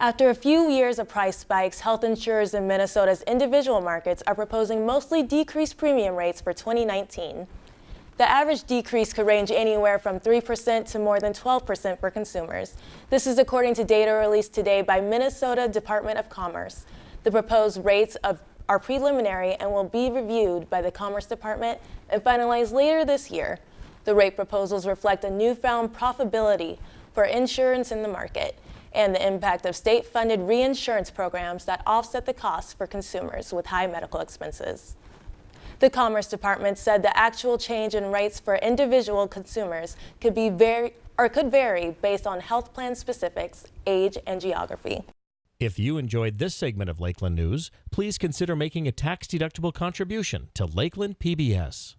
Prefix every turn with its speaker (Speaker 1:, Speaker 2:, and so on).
Speaker 1: After a few years of price spikes, health insurers in Minnesota's individual markets are proposing mostly decreased premium rates for 2019. The average decrease could range anywhere from 3% to more than 12% for consumers. This is according to data released today by Minnesota Department of Commerce. The proposed rates of, are preliminary and will be reviewed by the Commerce Department and finalized later this year. The rate proposals reflect a newfound profitability for insurance in the market and the impact of state-funded reinsurance programs that offset the costs for consumers with high medical expenses. The Commerce Department said the actual change in rates for individual consumers could be very or could vary based on health plan specifics, age, and geography.
Speaker 2: If you enjoyed this segment of Lakeland News, please consider making a tax-deductible contribution to Lakeland PBS.